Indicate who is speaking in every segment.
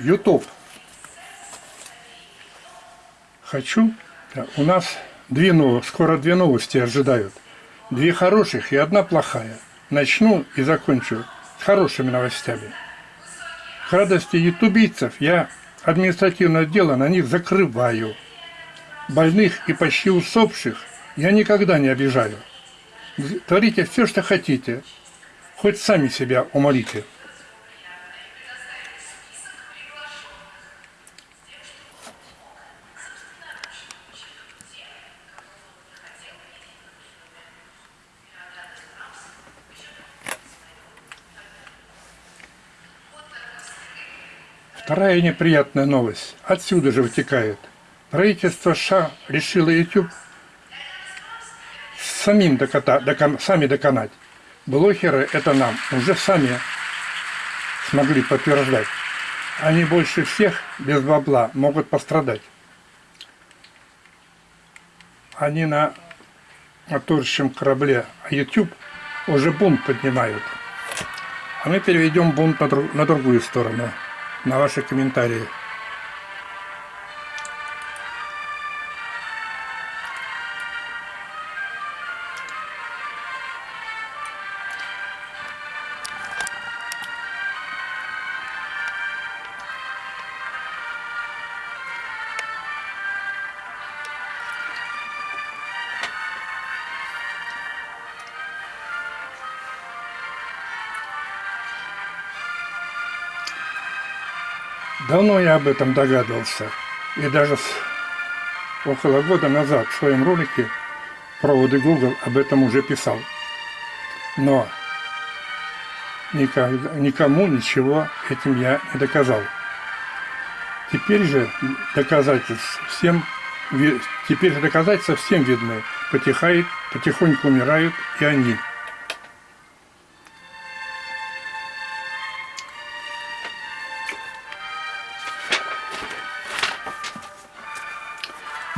Speaker 1: YouTube. Хочу. У нас две новости, скоро две новости ожидают. Две хороших и одна плохая. Начну и закончу с хорошими новостями. К радости ютубийцев я административное дело на них закрываю. Больных и почти усопших я никогда не обижаю. Творите все, что хотите, хоть сами себя умолите. Вторая неприятная новость отсюда же вытекает. Правительство США решило YouTube самим доката, докон, сами доконать. Блогеры это нам уже сами смогли подтверждать. Они больше всех без бабла могут пострадать. Они на моторящем корабле, а YouTube уже бунт поднимают. А мы переведем бунт на, друг, на другую сторону на ваши комментарии. Давно я об этом догадывался. И даже с, около года назад в своем ролике «Проводы Google» об этом уже писал. Но никогда, никому ничего этим я не доказал. Теперь же доказательств всем теперь же доказательства всем видны. Потихает, потихоньку умирают и они.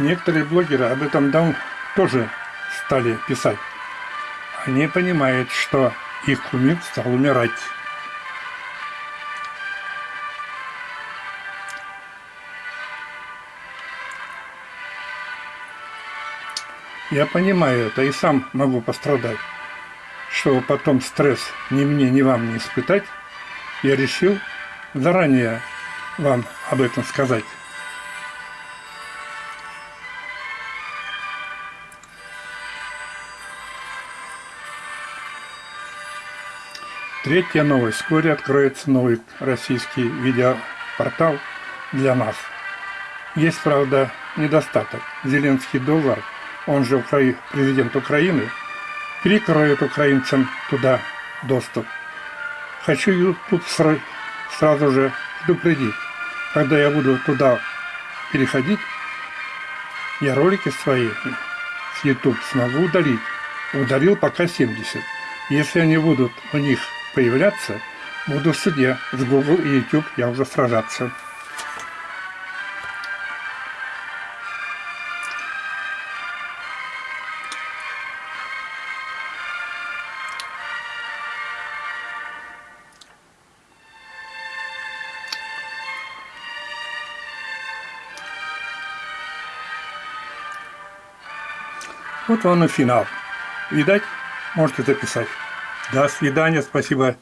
Speaker 1: Некоторые блогеры об этом давно тоже стали писать. Они понимают, что их кумир стал умирать. Я понимаю это и сам могу пострадать. Чтобы потом стресс ни мне, ни вам не испытать, я решил заранее вам об этом сказать. Третья новость. Вскоре откроется новый российский видеопортал для нас. Есть, правда, недостаток. Зеленский доллар, он же президент Украины, перекроет украинцам туда доступ. Хочу YouTube сразу же предупредить. Когда я буду туда переходить, я ролики свои с YouTube смогу удалить. Удалил пока 70. Если они будут у них появляться, буду в суде с Google и YouTube я уже сражаться. Вот он и финал. Видать, можете записать. До свидания, спасибо.